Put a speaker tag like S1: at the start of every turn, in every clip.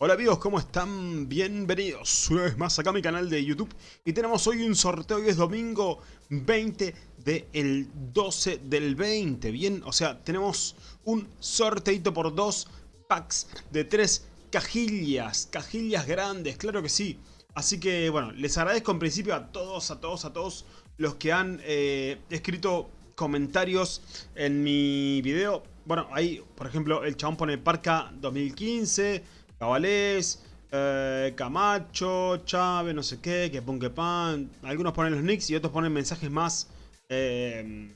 S1: Hola amigos, ¿cómo están? Bienvenidos una vez más acá a mi canal de YouTube. Y tenemos hoy un sorteo, hoy es domingo 20 del 12 del 20 Bien, o sea, tenemos un sorteito por dos packs de tres cajillas Cajillas grandes, claro que sí. Así que bueno, les agradezco en principio a todos, a todos, a todos Los que han eh, escrito comentarios en mi video. Bueno, ahí, por ejemplo, el chabón pone Parca 2015 Cabalés, eh, Camacho, Chávez, no sé qué, que pon que pan. Algunos ponen los nicks y otros ponen mensajes más... Eh,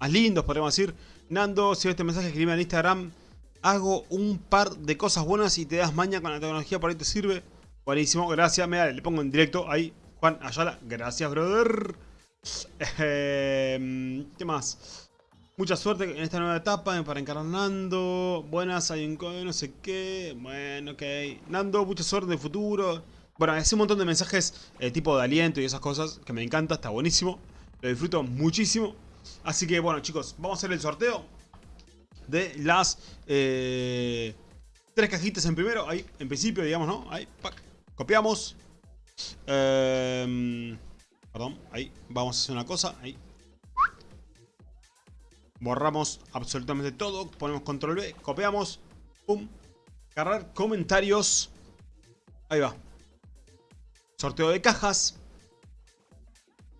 S1: más lindos, podríamos decir. Nando, si este mensaje escribe en Instagram, hago un par de cosas buenas y te das maña con la tecnología, por ahí te sirve. Buenísimo, gracias. Mira, le pongo en directo ahí. Juan Ayala, gracias, brother. Eh, ¿Qué más? Mucha suerte en esta nueva etapa para encarar Nando. Buenas, hay un no sé qué. Bueno, ok. Nando, mucha suerte en el futuro. Bueno, hace un montón de mensajes eh, tipo de aliento y esas cosas que me encanta, está buenísimo. Lo disfruto muchísimo. Así que bueno, chicos, vamos a hacer el sorteo de las eh, tres cajitas en primero. Ahí, en principio, digamos, ¿no? Ahí, Copiamos. Em, perdón, ahí. Vamos a hacer una cosa. Ahí, Borramos absolutamente todo. Ponemos control B. Copiamos. Pum. Cargar comentarios. Ahí va. Sorteo de cajas.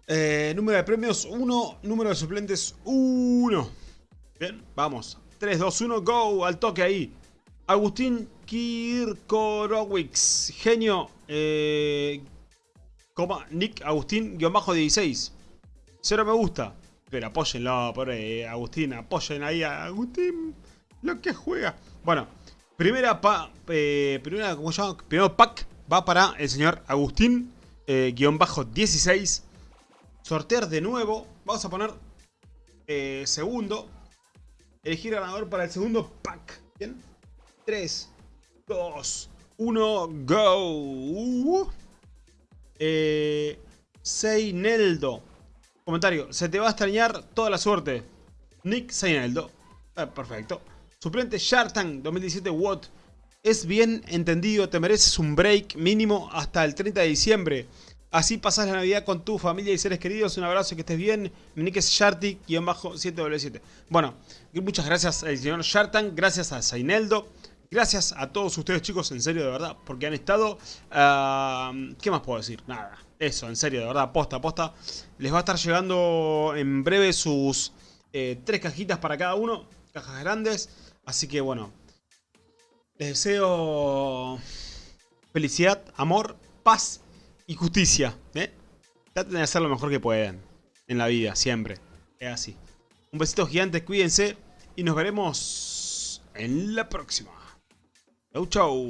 S1: Eh, número de premios 1. Número de suplentes 1. Bien, vamos. 3, 2, 1, go. Al toque ahí. Agustín Kirkorowicz. Genio. Eh, coma, Nick Agustín, guion bajo 16. Cero me gusta. Pero apóyenlo por ahí, Agustín. Apoyen ahí a Agustín. Lo que juega. Bueno, primera pa, eh, primera, ¿cómo se llama? Primero pack va para el señor Agustín. Eh, guion bajo 16. Sortear de nuevo. Vamos a poner eh, segundo. Elegir ganador para el segundo pack. Bien. 3, 2, 1, go. Uh. Eh, Seineldo. Comentario, se te va a extrañar toda la suerte. Nick Seineldo. Eh, perfecto. Suplente Shartan 2017 Watt. Es bien entendido, te mereces un break mínimo hasta el 30 de diciembre. Así pasas la Navidad con tu familia y seres queridos. Un abrazo, que estés bien. Mi nick es Sharty-7W7. Bueno, muchas gracias al señor Shartan. Gracias a Zaineldo. Gracias a todos ustedes chicos, en serio, de verdad, porque han estado... Ah, ¿Qué más puedo decir? Nada. Eso, en serio, de verdad, posta, posta. Les va a estar llegando en breve sus eh, tres cajitas para cada uno. Cajas grandes. Así que bueno. Les deseo felicidad, amor, paz y justicia. ¿eh? Traten de hacer lo mejor que puedan en la vida, siempre. Es así. Un besito gigante, cuídense y nos veremos en la próxima. É Eu tchau.